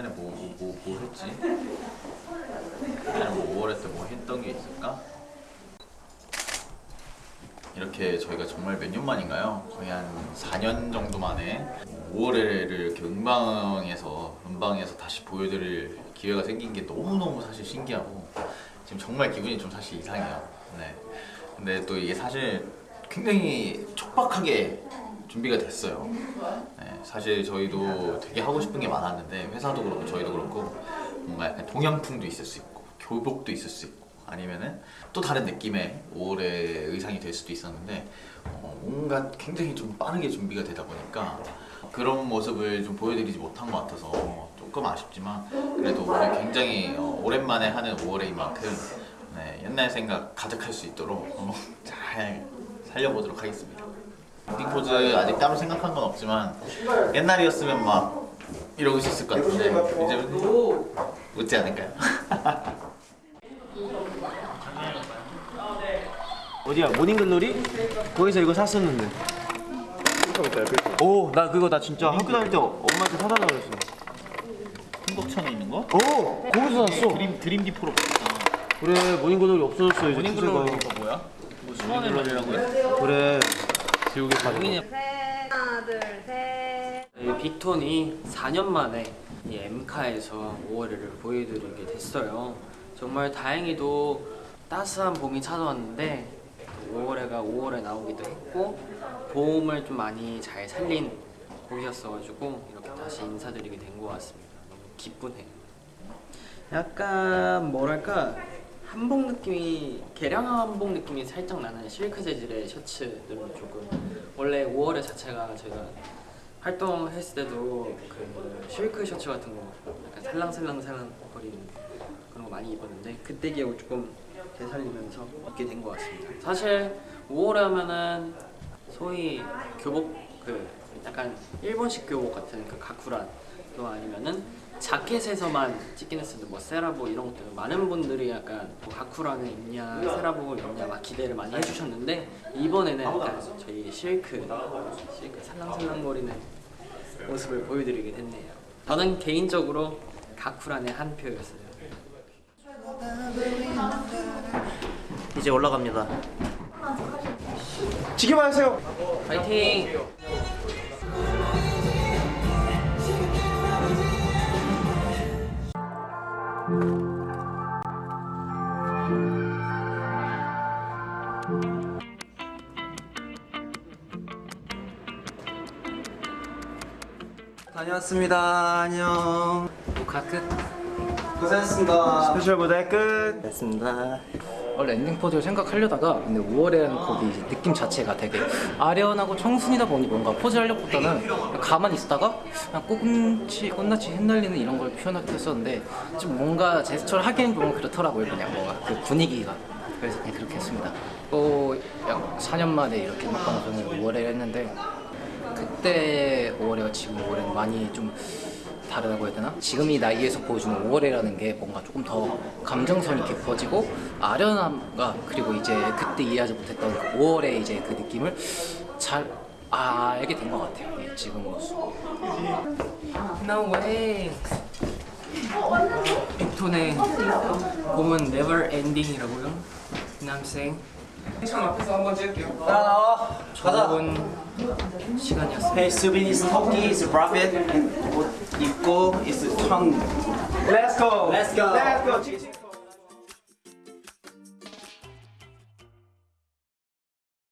옛날에 뭐, 뭐, 뭐 했지? 옛날에 뭐 5월에 때 뭐 했던 게 있을까? 이렇게 저희가 정말 몇 년 만인가요? 거의 한 4년 정도 만에 5월에를 이렇게 음방에서 음방에서 다시 보여드릴 기회가 생긴 게 너무너무 사실 신기하고 지금 정말 기분이 좀 사실 이상해요. 네. 근데 또 이게 사실 굉장히 촉박하게 준비가 됐어요. 네, 사실 저희도 되게 하고 싶은 게 많았는데 회사도 그렇고 저희도 그렇고 뭔가 약간 동양풍도 있을 수 있고 교복도 있을 수 있고 아니면은 또 다른 느낌의 5월의 의상이 될 수도 있었는데 어, 뭔가 굉장히 좀 빠르게 준비가 되다 보니까 그런 모습을 좀 보여드리지 못한 것 같아서 조금 아쉽지만 그래도 굉장히 어, 오랜만에 하는 5월인 만큼 네, 옛날 생각 가득할 수 있도록 어, 잘 살려보도록 하겠습니다. 엔딩 포즈 아직 따로 생각한 건 없지만 옛날이었으면 막 이러고 있었을 것 같은데 이제 웃지 않을까요? 어디야 모닝글로리? 거기서 이거 샀었는데 오 나 그거 나 진짜 학교 다닐 때 엄마한테 사달라 그랬어 흥덕천에 있는 거? 오 거기서 샀어 드림 드림디포로. 그래 모닝글로리 없어졌어 이제 모닝글로리가 추세가. 뭐야? 뭐 수원글로리라고 했어? 그래 지옥에 가는 거 하나 둘 셋. 이 빅톤이 4년 만에 이 엠카에서 5월을 보여드리게 됐어요. 정말 다행히도 따스한 봄이 찾아왔는데 5월에가 5월에 나오기도 했고 봄을 좀 많이 잘 살린 곡이었어가지고 이렇게 다시 인사드리게 된 것 같습니다. 너무 기쁘네요. 약간 뭐랄까 한복 느낌이 개량 한복 느낌이 살짝 나는 실크 재질의 셔츠들은 조금 원래 5월의 자체가 제가 활동했을 때도 그 실크 셔츠 같은 거 약간 살랑살랑살랑 거리는 그런 거 많이 입었는데 그때 기억을 조금 되살리면서 입게 된 것 같습니다. 사실 5월에 하면은 소위 교복 그 약간 일본식 교복 같은 그 가쿠란 또 아니면은 자켓에서만 찍긴 했었는데 뭐 세라보 이런 것들 많은 분들이 약간 뭐 가쿠란을 입냐 세라복을 입냐 막 기대를 많이 해주셨는데 이번에는 약간 저희 실크 실크 살랑살랑거리는 모습을 보여드리게 됐네요. 저는 개인적으로 가쿠란의 한 표였어요. 이제 올라갑니다. 지켜봐주세요. 파이팅! 다녀왔습니다. 안녕. 녹화 끝. 고생했습니다. 스페셜 무대 끝. 됐습니다. 원래 엔딩 포즈를 생각하려다가 근데 5월이라는 곡이 이제 느낌 자체가 되게 아련하고 청순이다 보니 뭔가 포즈 하려보다는 가만히 있다가 그냥 꽃치, 꽃잎이 흩날리는 이런 걸 표현하기도 했었는데 좀 뭔가 제스처를 하기엔 좀 그렇더라고요 그냥 뭔가 그 분위기가. 그래서 그냥 그렇게 했습니다. 또 약 4년 만에 이렇게 방송을 5월에 했는데 그때 5월에와 지금 5월에는 많이 좀 다르다고 해야 되나? 지금 이 나이에서 보여주는 5월이라는 게 뭔가 조금 더 감정선이 깊어지고 아련함과 그리고 이제 그때 이해하지 못했던 그 5월의 이제 그 느낌을 잘 알게 된 것 같아요. 예, 지금 모습. No way. 빅톤의 봄은 never ending이라고요? You know? 나와 가자 좋은 시간이었어요. Hey, Subin is Toki, is Prophet. 옷 입고 is 청. Let's go. Let's go. Let's go.